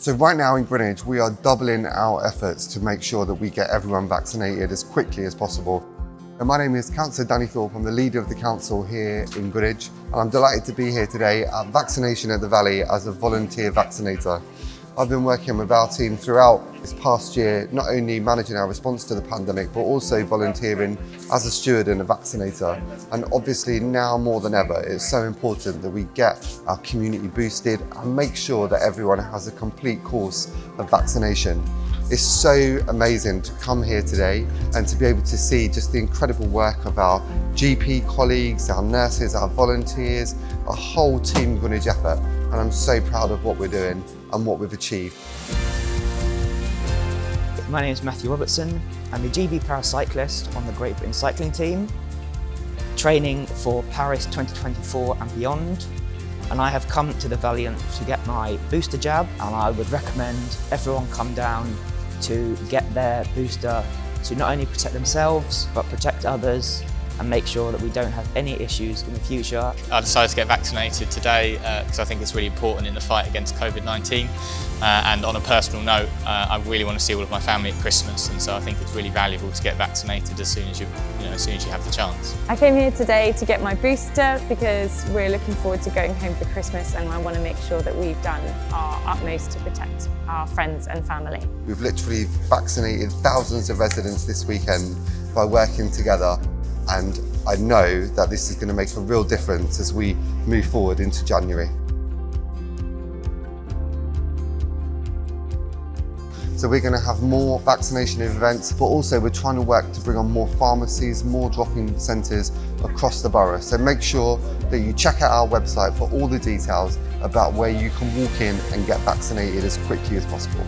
So right now in Greenwich, we are doubling our efforts to make sure that we get everyone vaccinated as quickly as possible. And my name is Councillor Danny Thorpe. I'm the leader of the council here in Greenwich. And I'm delighted to be here today at Vaccination at the Valley as a volunteer vaccinator. I've been working with our team throughout this past year, not only managing our response to the pandemic, but also volunteering as a steward and a vaccinator. And obviously now more than ever, it's so important that we get our community boosted and make sure that everyone has a complete course of vaccination. It's so amazing to come here today and to be able to see just the incredible work of our GP colleagues, our nurses, our volunteers, a whole team Greenwich effort. And I'm so proud of what we're doing and what we've achieved. My name is Matthew Robertson. I'm a GB paracyclist on the Great Britain cycling team, training for Paris 2024 and beyond. And I have come to the Valley to get my booster jab and I would recommend everyone come down to get their booster to not only protect themselves but protect others and make sure that we don't have any issues in the future. I decided to get vaccinated today because uh, I think it's really important in the fight against COVID-19 uh, and on a personal note uh, I really want to see all of my family at Christmas and so I think it's really valuable to get vaccinated as soon as you, you know, as soon as you have the chance. I came here today to get my booster because we're looking forward to going home for Christmas and I want to make sure that we've done our utmost to protect our friends and family. We've literally vaccinated thousands of residents this weekend by working together and I know that this is going to make a real difference as we move forward into January. So we're going to have more vaccination events, but also we're trying to work to bring on more pharmacies, more drop-in centres across the borough. So make sure that you check out our website for all the details about where you can walk in and get vaccinated as quickly as possible.